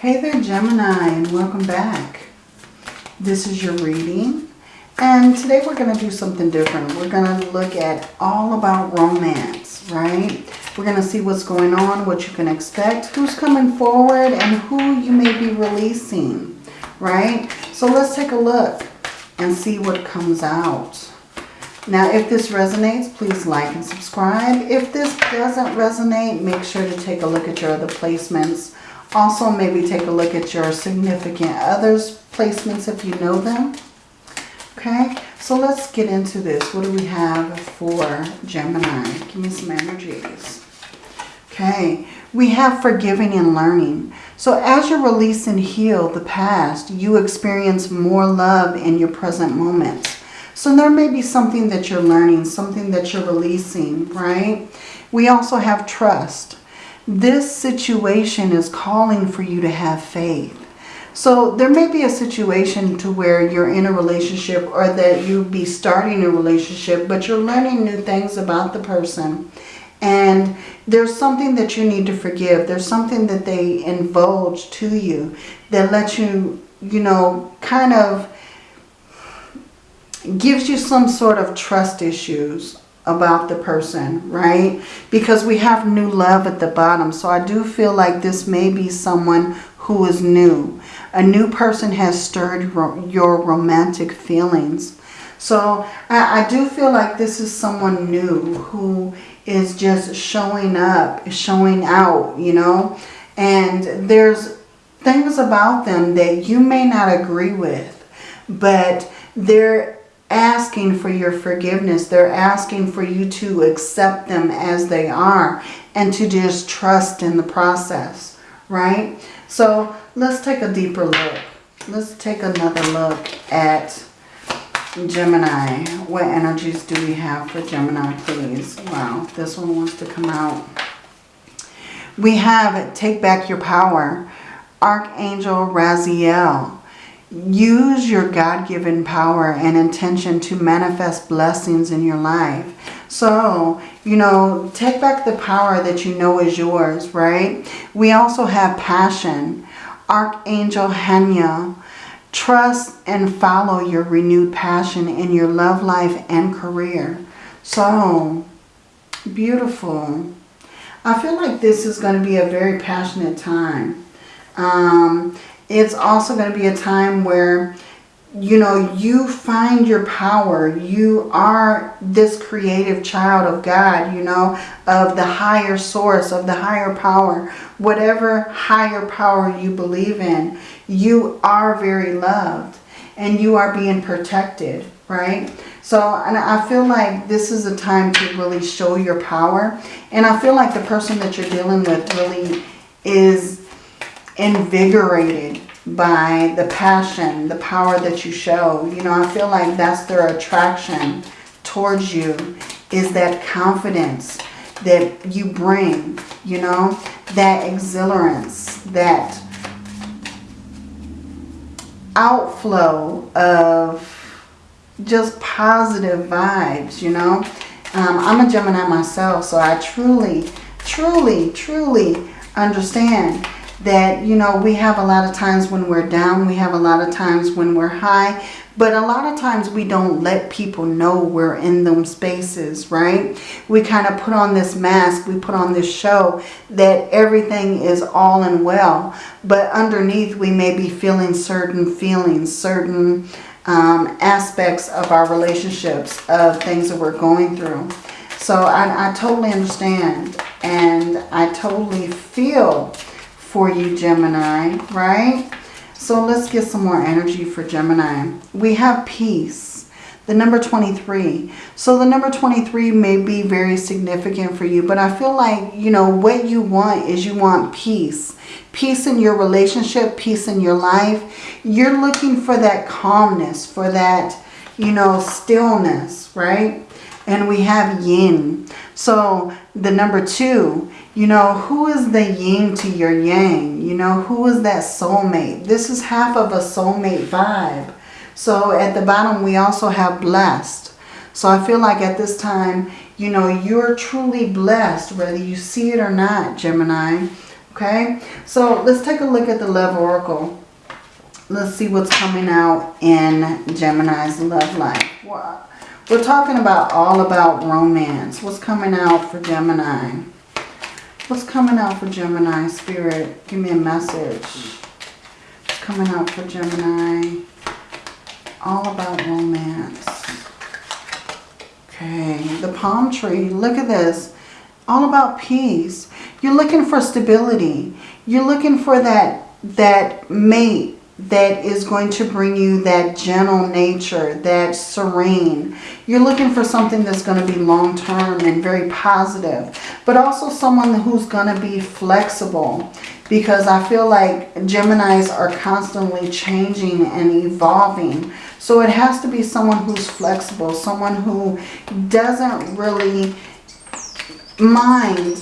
Hey there Gemini and welcome back. This is your reading and today we're going to do something different. We're going to look at all about romance, right? We're going to see what's going on, what you can expect, who's coming forward and who you may be releasing, right? So let's take a look and see what comes out. Now, if this resonates, please like and subscribe. If this doesn't resonate, make sure to take a look at your other placements. Also, maybe take a look at your significant others placements if you know them. Okay, so let's get into this. What do we have for Gemini? Give me some energies. Okay, we have forgiving and learning. So as you release and heal the past, you experience more love in your present moments. So there may be something that you're learning, something that you're releasing, right? We also have trust. This situation is calling for you to have faith. So there may be a situation to where you're in a relationship or that you be starting a relationship, but you're learning new things about the person. And there's something that you need to forgive. There's something that they indulge to you that lets you, you know, kind of gives you some sort of trust issues about the person, right? Because we have new love at the bottom. So I do feel like this may be someone who is new. A new person has stirred your romantic feelings. So I, I do feel like this is someone new who is just showing up, showing out, you know. And there's things about them that you may not agree with. But they're asking for your forgiveness. They're asking for you to accept them as they are and to just trust in the process, right? So let's take a deeper look. Let's take another look at Gemini. What energies do we have for Gemini, please? Wow, this one wants to come out. We have Take Back Your Power. Archangel Raziel. Use your God-given power and intention to manifest blessings in your life. So, you know, take back the power that you know is yours, right? We also have passion. Archangel Haniel. Trust and follow your renewed passion in your love life and career. So, beautiful. I feel like this is going to be a very passionate time. Um, it's also going to be a time where, you know, you find your power. You are this creative child of God, you know, of the higher source, of the higher power. Whatever higher power you believe in, you are very loved and you are being protected, right? So, and I feel like this is a time to really show your power. And I feel like the person that you're dealing with really is invigorated by the passion, the power that you show. You know, I feel like that's their attraction towards you is that confidence that you bring, you know, that exhilarance, that outflow of just positive vibes, you know. Um, I'm a Gemini myself, so I truly, truly, truly understand that, you know, we have a lot of times when we're down, we have a lot of times when we're high, but a lot of times we don't let people know we're in them spaces, right? We kind of put on this mask, we put on this show that everything is all and well, but underneath we may be feeling certain feelings, certain um, aspects of our relationships, of things that we're going through. So I, I totally understand and I totally feel for you, Gemini, right? So let's get some more energy for Gemini. We have peace, the number 23. So the number 23 may be very significant for you, but I feel like, you know, what you want is you want peace. Peace in your relationship, peace in your life. You're looking for that calmness, for that, you know, stillness, right? And we have yin. So the number two, you know, who is the yin to your yang? You know, who is that soulmate? This is half of a soulmate vibe. So at the bottom, we also have blessed. So I feel like at this time, you know, you're truly blessed, whether you see it or not, Gemini. Okay, so let's take a look at the Love Oracle. Let's see what's coming out in Gemini's love life. We're talking about all about romance. What's coming out for Gemini? What's coming out for Gemini, Spirit? Give me a message. What's coming out for Gemini? All about romance. Okay, the palm tree. Look at this. All about peace. You're looking for stability. You're looking for that, that mate that is going to bring you that gentle nature, that serene. You're looking for something that's going to be long-term and very positive, but also someone who's going to be flexible because I feel like Geminis are constantly changing and evolving. So it has to be someone who's flexible, someone who doesn't really mind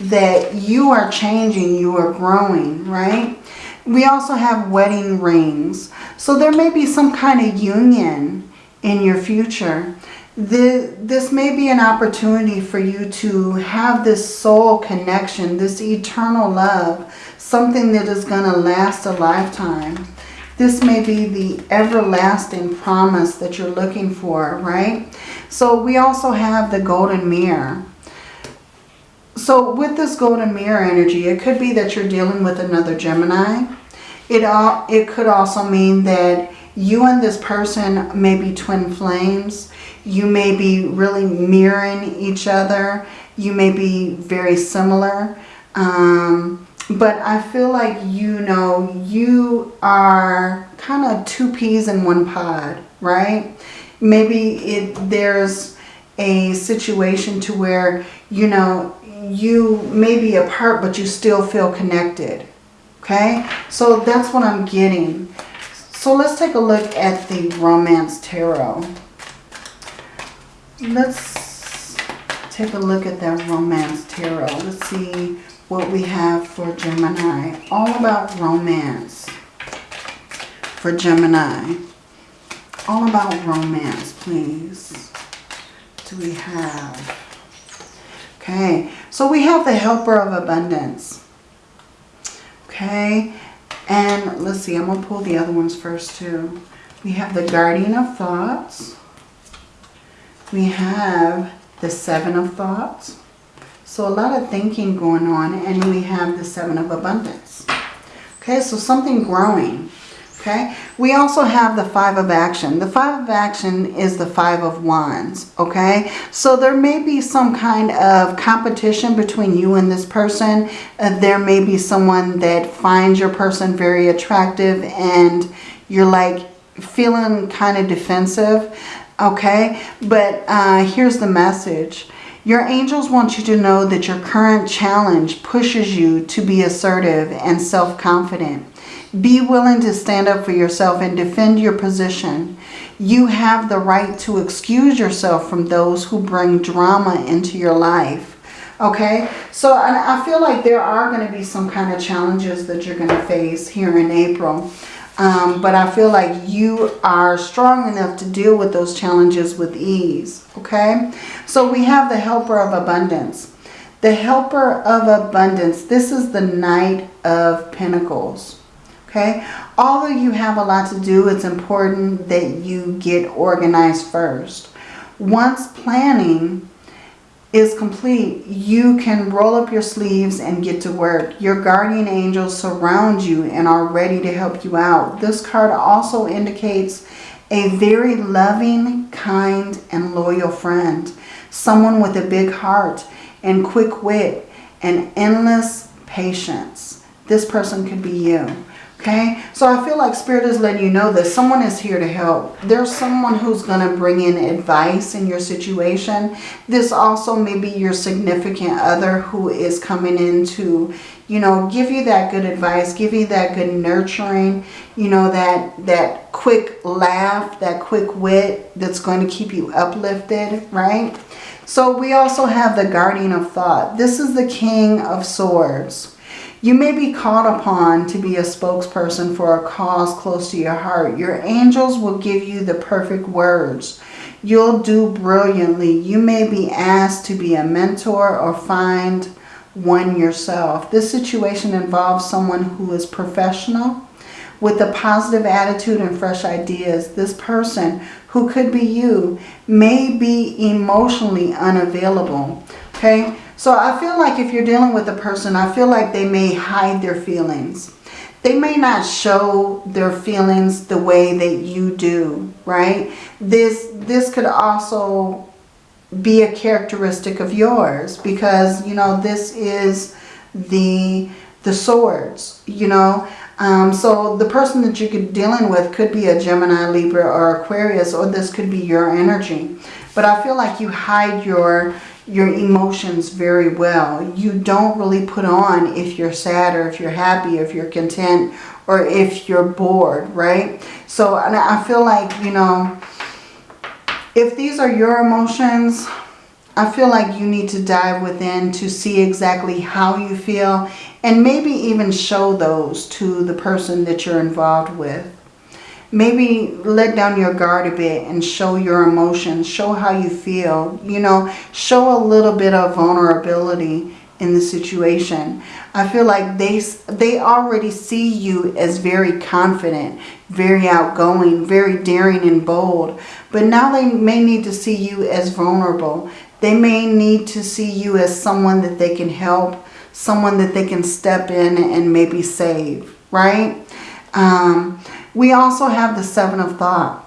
that you are changing, you are growing, right? We also have wedding rings. So there may be some kind of union in your future. The, this may be an opportunity for you to have this soul connection, this eternal love, something that is going to last a lifetime. This may be the everlasting promise that you're looking for, right? So we also have the golden mirror. So with this golden mirror energy, it could be that you're dealing with another Gemini. It, all, it could also mean that you and this person may be twin flames. You may be really mirroring each other. You may be very similar. Um, but I feel like, you know, you are kind of two peas in one pod, right? Maybe it there's a situation to where, you know, you may be apart, but you still feel connected. Okay, so that's what I'm getting. So let's take a look at the Romance Tarot. Let's take a look at that Romance Tarot. Let's see what we have for Gemini. All about romance for Gemini. All about romance, please. Do we have? Okay, so we have the Helper of Abundance. Okay, and let's see, I'm going to pull the other ones first too. We have the Guardian of Thoughts. We have the Seven of Thoughts. So a lot of thinking going on. And we have the Seven of Abundance. Okay, so something growing. Okay, we also have the Five of Action. The Five of Action is the Five of Wands. Okay, so there may be some kind of competition between you and this person. Uh, there may be someone that finds your person very attractive and you're like feeling kind of defensive. Okay, but uh, here's the message. Your angels want you to know that your current challenge pushes you to be assertive and self-confident. Be willing to stand up for yourself and defend your position. You have the right to excuse yourself from those who bring drama into your life. Okay, so I feel like there are going to be some kind of challenges that you're going to face here in April. Um, but I feel like you are strong enough to deal with those challenges with ease. Okay, so we have the helper of abundance. The helper of abundance, this is the Knight of Pentacles. Okay, although you have a lot to do, it's important that you get organized first. Once planning is complete, you can roll up your sleeves and get to work. Your guardian angels surround you and are ready to help you out. This card also indicates a very loving, kind, and loyal friend. Someone with a big heart and quick wit and endless patience. This person could be you. Okay, so I feel like Spirit is letting you know that someone is here to help. There's someone who's going to bring in advice in your situation. This also may be your significant other who is coming in to, you know, give you that good advice, give you that good nurturing, you know, that, that quick laugh, that quick wit that's going to keep you uplifted, right? So we also have the Guardian of Thought. This is the King of Swords. You may be called upon to be a spokesperson for a cause close to your heart. Your angels will give you the perfect words. You'll do brilliantly. You may be asked to be a mentor or find one yourself. This situation involves someone who is professional with a positive attitude and fresh ideas. This person, who could be you, may be emotionally unavailable. Okay, so I feel like if you're dealing with a person, I feel like they may hide their feelings. They may not show their feelings the way that you do, right? This, this could also be a characteristic of yours because, you know, this is the, the swords, you know. Um, so the person that you're dealing with could be a Gemini, Libra, or Aquarius, or this could be your energy. But I feel like you hide your your emotions very well. You don't really put on if you're sad or if you're happy, if you're content, or if you're bored, right? So I feel like, you know, if these are your emotions, I feel like you need to dive within to see exactly how you feel and maybe even show those to the person that you're involved with. Maybe let down your guard a bit and show your emotions, show how you feel, you know, show a little bit of vulnerability in the situation. I feel like they, they already see you as very confident, very outgoing, very daring and bold. But now they may need to see you as vulnerable. They may need to see you as someone that they can help, someone that they can step in and maybe save, right? Um, we also have the Seven of Thought.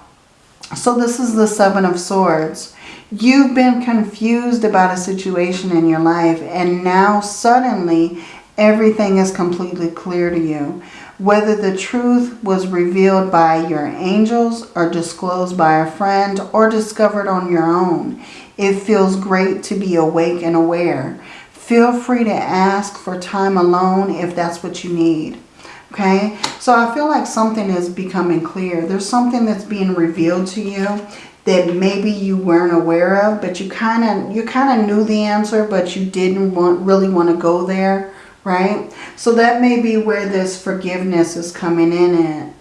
So this is the Seven of Swords. You've been confused about a situation in your life and now suddenly everything is completely clear to you. Whether the truth was revealed by your angels or disclosed by a friend or discovered on your own, it feels great to be awake and aware. Feel free to ask for time alone if that's what you need. Okay, so I feel like something is becoming clear. There's something that's being revealed to you that maybe you weren't aware of, but you kind of you kind of knew the answer, but you didn't want really want to go there, right? So that may be where this forgiveness is coming in at.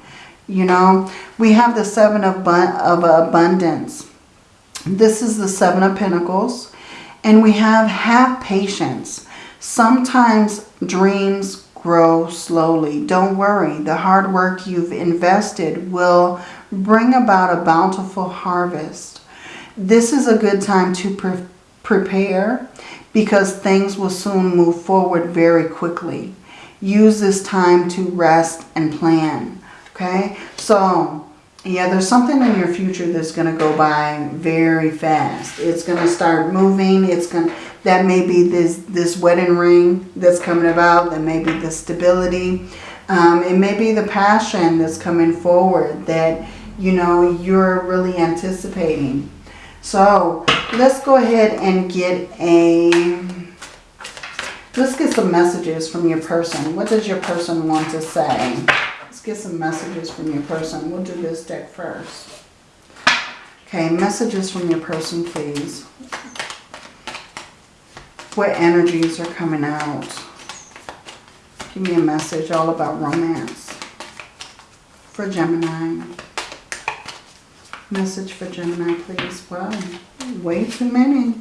You know, we have the seven of, of abundance. This is the seven of pentacles. And we have have patience. Sometimes dreams grow slowly. Don't worry. The hard work you've invested will bring about a bountiful harvest. This is a good time to pre prepare because things will soon move forward very quickly. Use this time to rest and plan. Okay, so yeah, there's something in your future that's going to go by very fast. It's going to start moving. It's going that may be this this wedding ring that's coming about. That may be the stability. Um, it may be the passion that's coming forward that you know you're really anticipating. So let's go ahead and get a let's get some messages from your person. What does your person want to say? Get some messages from your person. We'll do this deck first. Okay, messages from your person, please. What energies are coming out? Give me a message all about romance. For Gemini. Message for Gemini, please. Wow, way too many.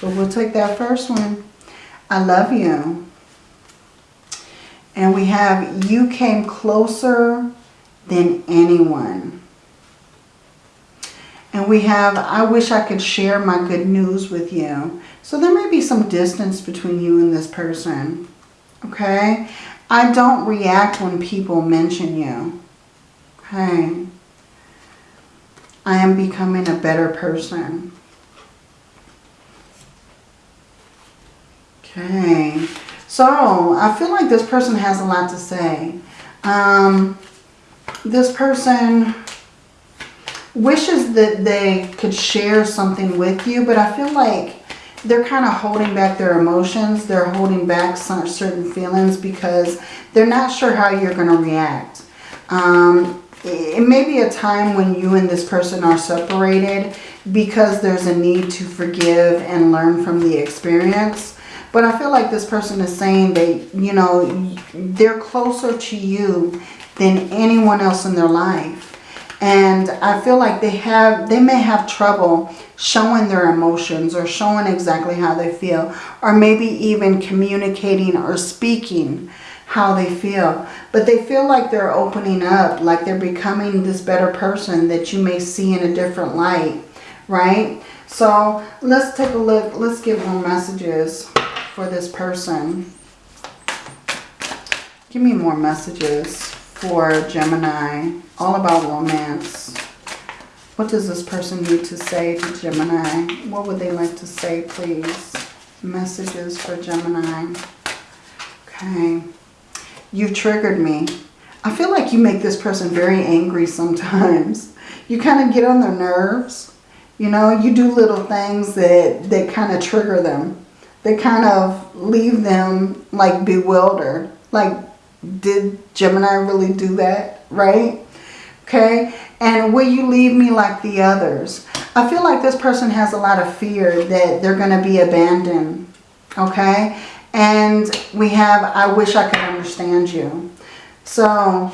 But we'll take that first one. I love you. And we have, you came closer than anyone. And we have, I wish I could share my good news with you. So there may be some distance between you and this person. Okay? I don't react when people mention you. Okay? I am becoming a better person. Okay. So I feel like this person has a lot to say. Um, this person wishes that they could share something with you, but I feel like they're kind of holding back their emotions. They're holding back some certain feelings because they're not sure how you're going to react. Um, it may be a time when you and this person are separated because there's a need to forgive and learn from the experience. But I feel like this person is saying that, you know, they're closer to you than anyone else in their life. And I feel like they have, they may have trouble showing their emotions or showing exactly how they feel. Or maybe even communicating or speaking how they feel. But they feel like they're opening up, like they're becoming this better person that you may see in a different light, right? So let's take a look. Let's get more messages for this person. Give me more messages for Gemini. All about romance. What does this person need to say to Gemini? What would they like to say, please? Messages for Gemini. Okay. You've triggered me. I feel like you make this person very angry sometimes. You kind of get on their nerves. You know, you do little things that, that kind of trigger them. They kind of leave them like bewildered. Like, did Gemini really do that? Right? Okay. And will you leave me like the others? I feel like this person has a lot of fear that they're going to be abandoned. Okay. And we have, I wish I could understand you. So,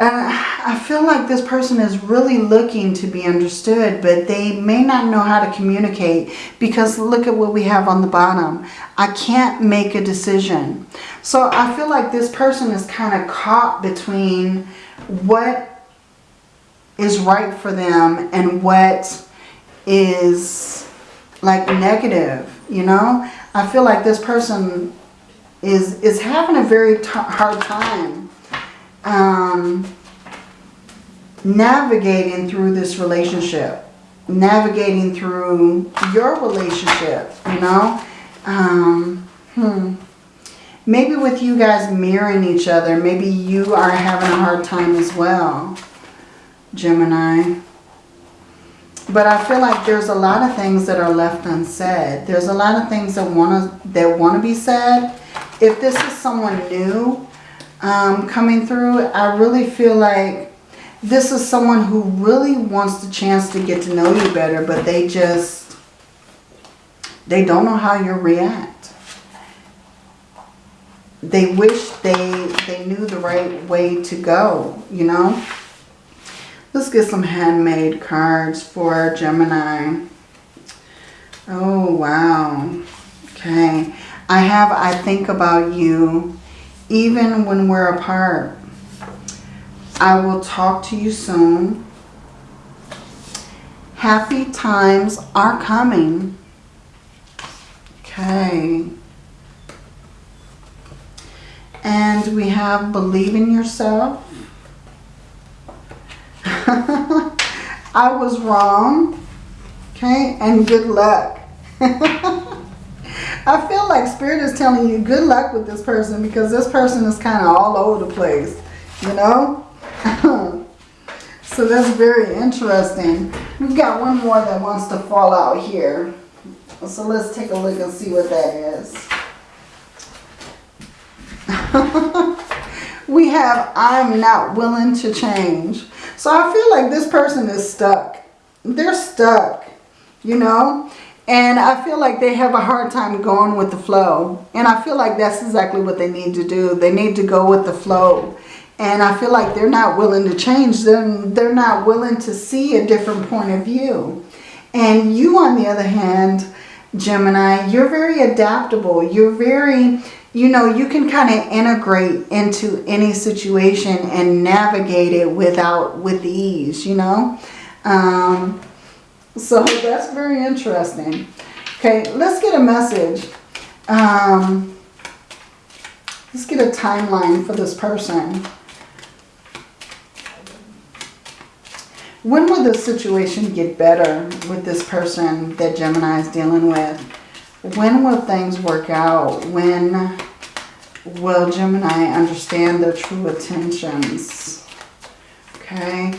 and I feel like this person is really looking to be understood, but they may not know how to communicate because look at what we have on the bottom. I can't make a decision. So I feel like this person is kind of caught between what is right for them and what is like negative, you know? I feel like this person is, is having a very hard time um, navigating through this relationship, navigating through your relationship, you know. Um, hmm. Maybe with you guys mirroring each other, maybe you are having a hard time as well, Gemini. But I feel like there's a lot of things that are left unsaid. There's a lot of things that want to that want to be said. If this is someone new um, coming through, I really feel like this is someone who really wants the chance to get to know you better, but they just, they don't know how you react. They wish they, they knew the right way to go, you know. Let's get some handmade cards for Gemini. Oh, wow. Okay. I have I think about you even when we're apart. I will talk to you soon. Happy times are coming. Okay. And we have believe in yourself. I was wrong. Okay. And good luck. I feel like Spirit is telling you good luck with this person because this person is kind of all over the place. You know? so that's very interesting. We've got one more that wants to fall out here. So let's take a look and see what that is. we have I'm not willing to change. So I feel like this person is stuck. They're stuck, you know. And I feel like they have a hard time going with the flow. And I feel like that's exactly what they need to do. They need to go with the flow. And I feel like they're not willing to change them. They're not willing to see a different point of view. And you, on the other hand, Gemini, you're very adaptable. You're very, you know, you can kind of integrate into any situation and navigate it without, with ease, you know. Um, so that's very interesting. Okay, let's get a message. Um, let's get a timeline for this person. When will this situation get better with this person that Gemini is dealing with? When will things work out? When will Gemini understand their true intentions? Okay.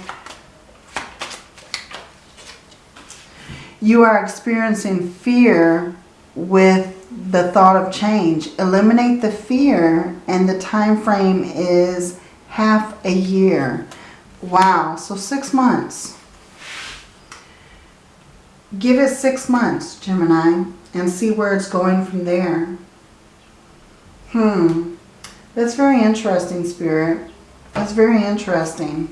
You are experiencing fear with the thought of change. Eliminate the fear and the time frame is half a year. Wow, so six months. Give it six months, Gemini, and see where it's going from there. Hmm, that's very interesting, Spirit. That's very interesting.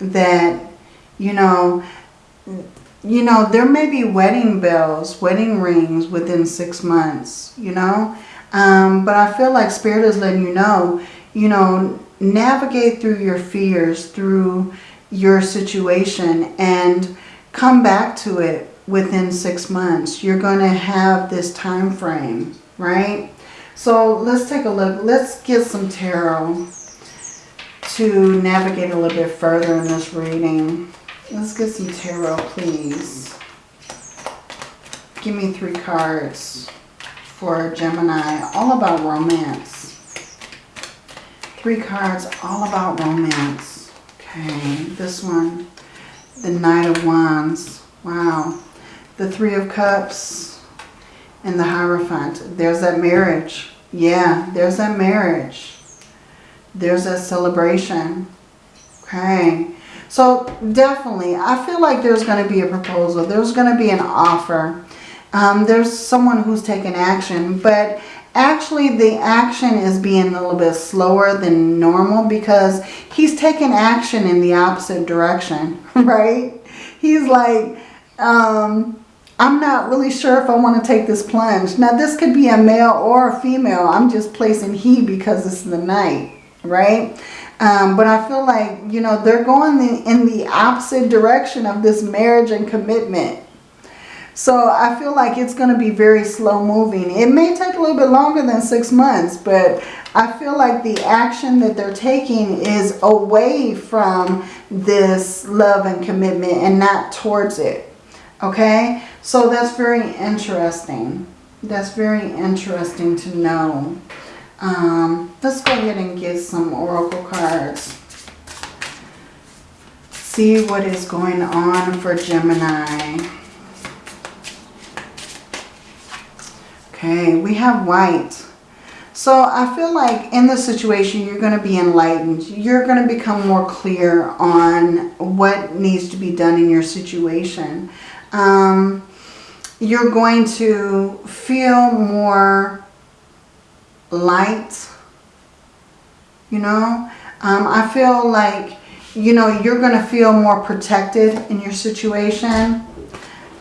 that, you know, you know, there may be wedding bells, wedding rings within six months, you know. Um, but I feel like Spirit is letting you know, you know, navigate through your fears, through your situation and come back to it within six months. You're going to have this time frame, right? So let's take a look. Let's get some tarot to navigate a little bit further in this reading. Let's get some tarot, please. Give me three cards for Gemini, all about romance. Three cards, all about romance. Okay, this one, the Knight of Wands. Wow. The Three of Cups and the Hierophant. There's that marriage. Yeah, there's that marriage. There's that celebration. Okay. So definitely, I feel like there's going to be a proposal. There's going to be an offer. Um, there's someone who's taking action. But actually, the action is being a little bit slower than normal because he's taking action in the opposite direction, right? He's like, um, I'm not really sure if I want to take this plunge. Now, this could be a male or a female. I'm just placing he because it's the knight, right? Um, but I feel like, you know, they're going in the opposite direction of this marriage and commitment. So I feel like it's going to be very slow moving. It may take a little bit longer than six months, but I feel like the action that they're taking is away from this love and commitment and not towards it. Okay? So that's very interesting. That's very interesting to know. Um, let's go ahead and get some oracle cards. See what is going on for Gemini. Okay, we have white. So I feel like in this situation, you're going to be enlightened. You're going to become more clear on what needs to be done in your situation. Um, you're going to feel more light, you know. Um, I feel like, you know, you're going to feel more protected in your situation.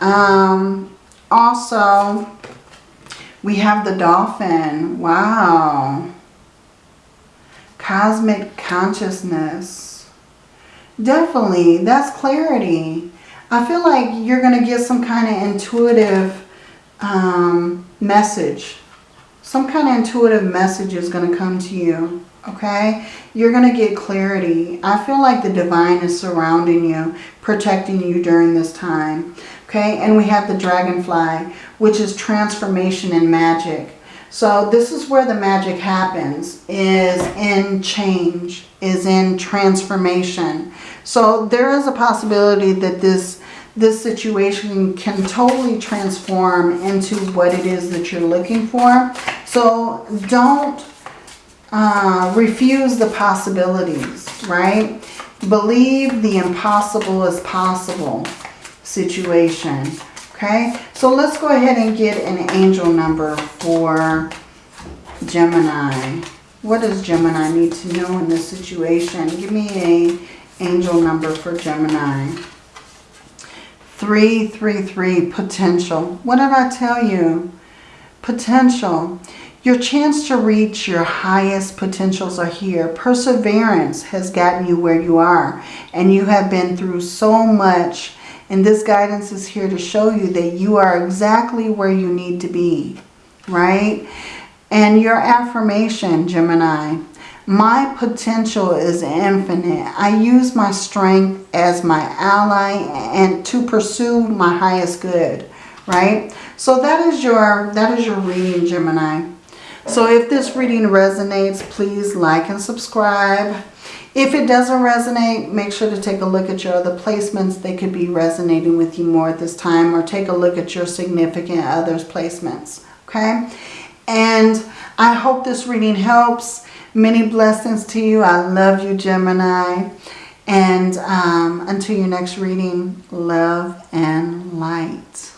Um, also, we have the dolphin. Wow. Cosmic consciousness. Definitely, that's clarity. I feel like you're going to get some kind of intuitive um, message some kind of intuitive message is going to come to you. Okay? You're going to get clarity. I feel like the divine is surrounding you, protecting you during this time. Okay? And we have the dragonfly, which is transformation and magic. So this is where the magic happens, is in change, is in transformation. So there is a possibility that this this situation can totally transform into what it is that you're looking for. So don't uh, refuse the possibilities, right? Believe the impossible is possible situation, okay? So let's go ahead and get an angel number for Gemini. What does Gemini need to know in this situation? Give me a angel number for Gemini. 333 potential. What did I tell you? Potential. Your chance to reach your highest potentials are here. Perseverance has gotten you where you are. And you have been through so much. And this guidance is here to show you that you are exactly where you need to be. Right? And your affirmation, Gemini. My potential is infinite. I use my strength as my ally and to pursue my highest good, right? So that is your that is your reading, Gemini. So if this reading resonates, please like and subscribe. If it doesn't resonate, make sure to take a look at your other placements. They could be resonating with you more at this time or take a look at your significant others placements, okay? And I hope this reading helps. Many blessings to you. I love you, Gemini. And um, until your next reading, love and light.